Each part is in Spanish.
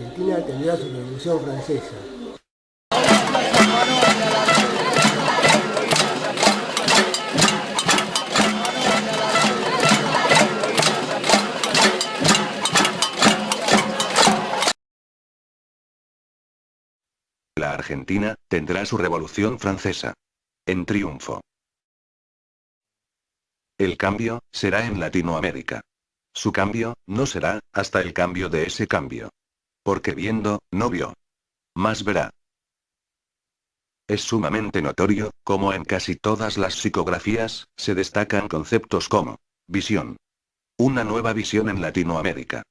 Argentina tendrá su Revolución Francesa. La Argentina tendrá su Revolución Francesa. En triunfo. El cambio será en Latinoamérica. Su cambio no será hasta el cambio de ese cambio. Porque viendo, no vio. Más verá. Es sumamente notorio, como en casi todas las psicografías, se destacan conceptos como visión. Una nueva visión en Latinoamérica.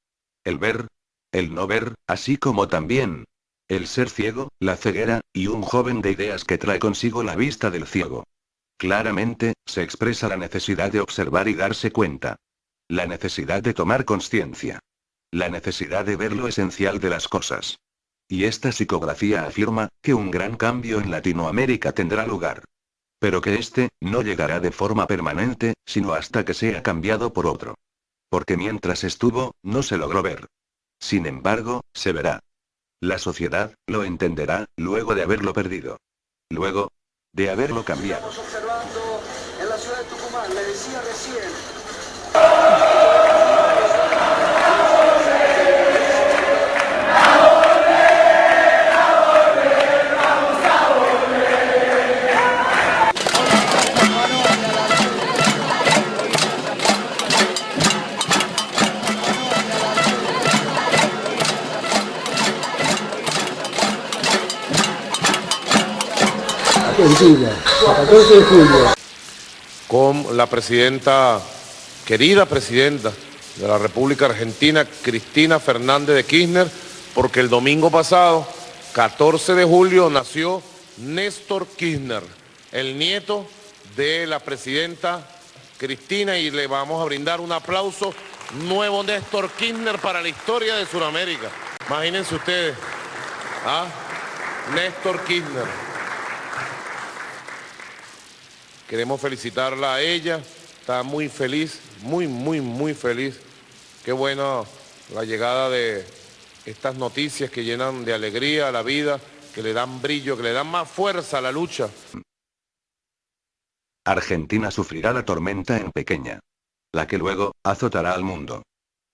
El ver, el no ver, así como también el ser ciego, la ceguera, y un joven de ideas que trae consigo la vista del ciego. Claramente, se expresa la necesidad de observar y darse cuenta. La necesidad de tomar conciencia. La necesidad de ver lo esencial de las cosas. Y esta psicografía afirma, que un gran cambio en Latinoamérica tendrá lugar. Pero que este, no llegará de forma permanente, sino hasta que sea cambiado por otro. Porque mientras estuvo, no se logró ver. Sin embargo, se verá. La sociedad, lo entenderá, luego de haberlo perdido. Luego, de haberlo cambiado. en la ciudad de Tucumán, le decía Argentina, 14 de julio. con la presidenta, querida presidenta de la República Argentina, Cristina Fernández de Kirchner, porque el domingo pasado, 14 de julio, nació Néstor Kirchner, el nieto de la presidenta Cristina, y le vamos a brindar un aplauso nuevo Néstor Kirchner para la historia de Sudamérica. Imagínense ustedes, ¿ah? Néstor Kirchner. Queremos felicitarla a ella, está muy feliz, muy, muy, muy feliz. Qué bueno la llegada de estas noticias que llenan de alegría a la vida, que le dan brillo, que le dan más fuerza a la lucha. Argentina sufrirá la tormenta en pequeña. La que luego, azotará al mundo.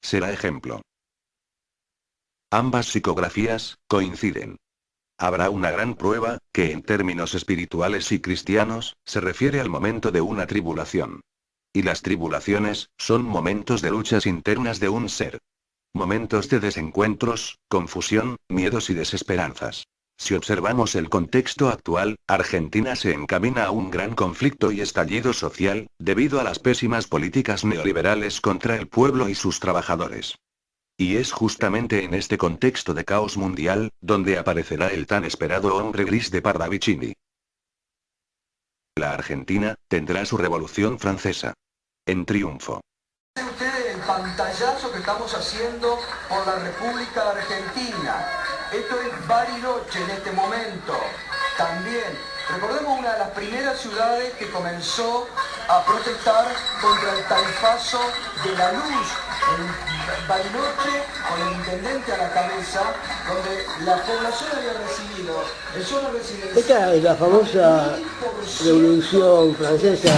Será ejemplo. Ambas psicografías, coinciden. Habrá una gran prueba, que en términos espirituales y cristianos, se refiere al momento de una tribulación. Y las tribulaciones, son momentos de luchas internas de un ser. Momentos de desencuentros, confusión, miedos y desesperanzas. Si observamos el contexto actual, Argentina se encamina a un gran conflicto y estallido social, debido a las pésimas políticas neoliberales contra el pueblo y sus trabajadores. Y es justamente en este contexto de caos mundial, donde aparecerá el tan esperado hombre gris de Parravicini. La Argentina, tendrá su revolución francesa. En triunfo. El pantallazo que estamos haciendo por la República Argentina. Esto es Bariloche en este momento. También, recordemos una de las primeras ciudades que comenzó a protestar contra el tarifazo de la luz en Bariloche con el intendente a la cabeza, donde la población había recibido el solo residencial. Esta es la famosa Revolución Francesa